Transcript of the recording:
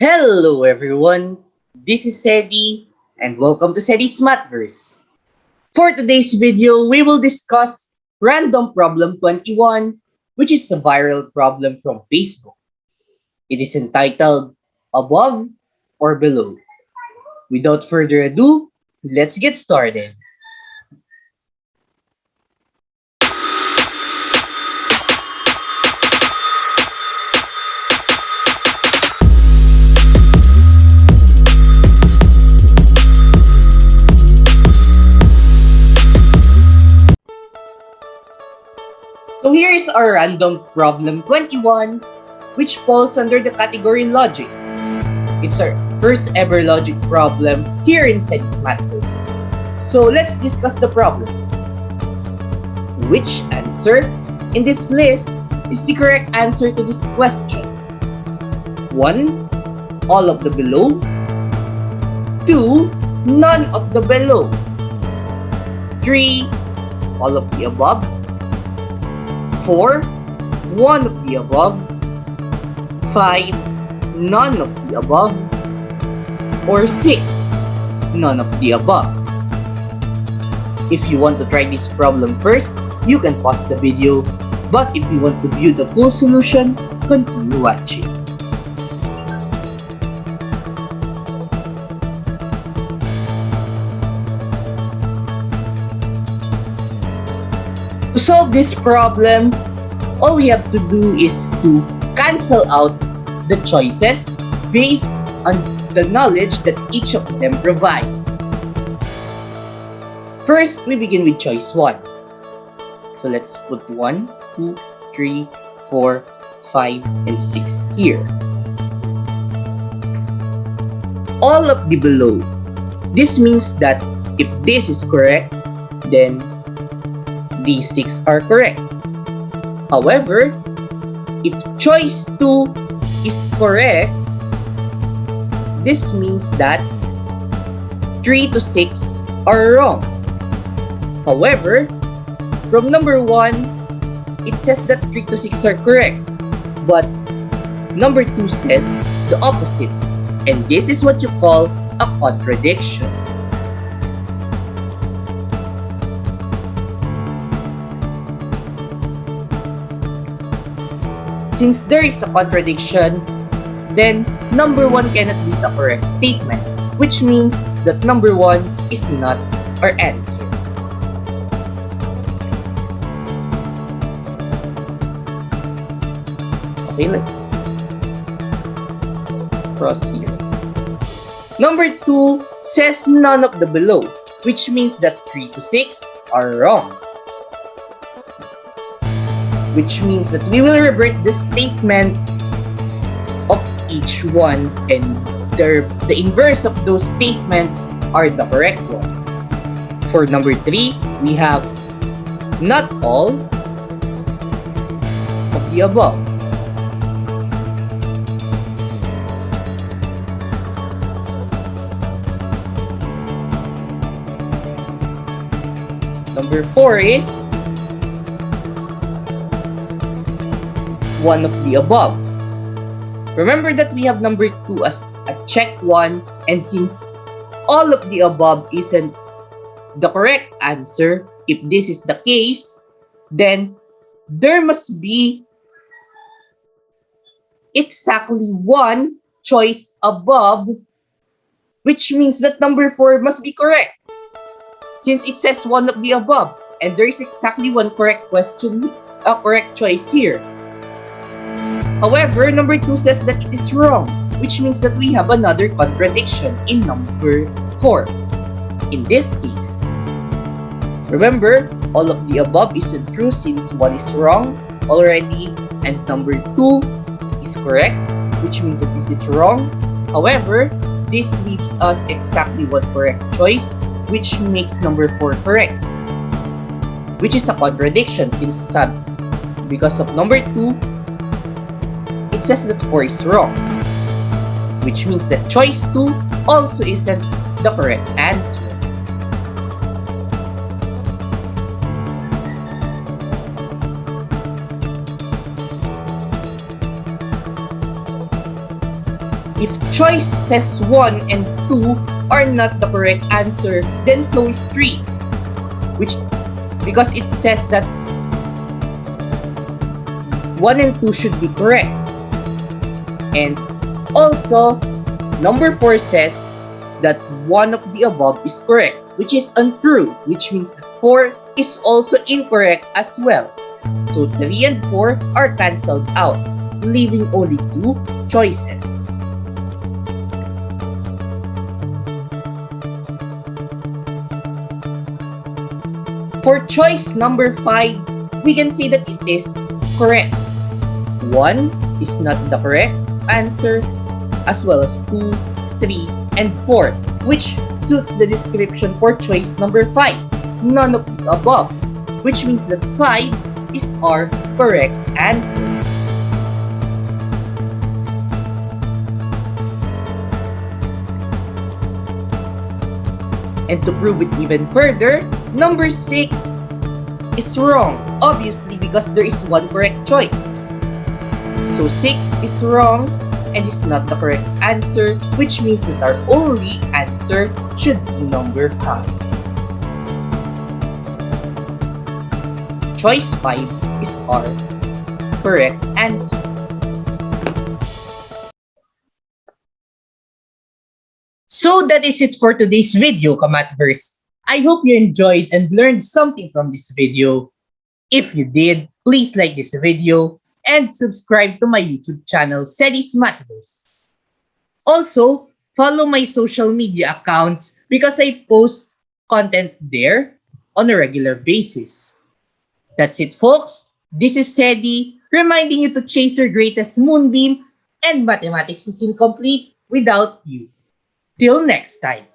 Hello everyone, this is Sedi and welcome to Sedi's Mathverse. For today's video, we will discuss Random Problem 21, which is a viral problem from Facebook. It is entitled Above or Below. Without further ado, let's get started. So here is our random problem 21, which falls under the category logic. It's our first ever logic problem here in Sedis Mathverse. So let's discuss the problem. Which answer in this list is the correct answer to this question? 1. All of the below 2. None of the below 3. All of the above 4. One of the above 5. None of the above or 6. None of the above. If you want to try this problem first, you can pause the video. But if you want to view the full solution, continue watching. Solve this problem, all we have to do is to cancel out the choices based on the knowledge that each of them provide. First, we begin with choice 1. So let's put 1, 2, 3, 4, 5, and 6 here. All of the below. This means that if this is correct, then these 6 are correct. However, if choice 2 is correct, this means that 3 to 6 are wrong. However, from number 1, it says that 3 to 6 are correct. But number 2 says the opposite. And this is what you call a contradiction. Since there is a contradiction, then number 1 cannot be the correct statement, which means that number 1 is not our answer. Okay, let's proceed. Number 2 says none of the below, which means that 3 to 6 are wrong which means that we will revert the statement of each one and the, inverse of those statements are the correct ones. For number three, we have not all of the above. Number four is one of the above. Remember that we have number 2 as a check 1 and since all of the above isn't the correct answer, if this is the case, then there must be exactly one choice above, which means that number 4 must be correct. Since it says one of the above, and there is exactly one correct question, a correct choice here. However, number 2 says that it is wrong, which means that we have another contradiction in number 4. In this case, remember, all of the above isn't true since 1 is wrong already and number 2 is correct, which means that this is wrong. However, this leaves us exactly one correct choice, which makes number 4 correct, which is a contradiction since because of number 2, says that 4 is wrong, which means that choice 2 also isn't the correct answer. If choice says 1 and 2 are not the correct answer, then so is 3. Which, because it says that 1 and 2 should be correct. And also, number 4 says that one of the above is correct, which is untrue, which means that 4 is also incorrect as well. So 3 and 4 are cancelled out, leaving only two choices. For choice number 5, we can say that it is correct. 1 is not the correct answer, as well as 2, 3, and 4, which suits the description for choice number 5, none of the above, which means that 5 is our correct answer. And to prove it even further, number 6 is wrong, obviously because there is one correct choice. So 6 is wrong and is not the correct answer, which means that our only answer should be number 5. Choice 5 is our correct answer. So that is it for today's video, Kamatverse. I hope you enjoyed and learned something from this video. If you did, please like this video and subscribe to my YouTube channel, Sedis Mathverse. Also, follow my social media accounts because I post content there on a regular basis. That's it, folks. This is Sedi, reminding you to chase your greatest moonbeam and mathematics is incomplete without you. Till next time.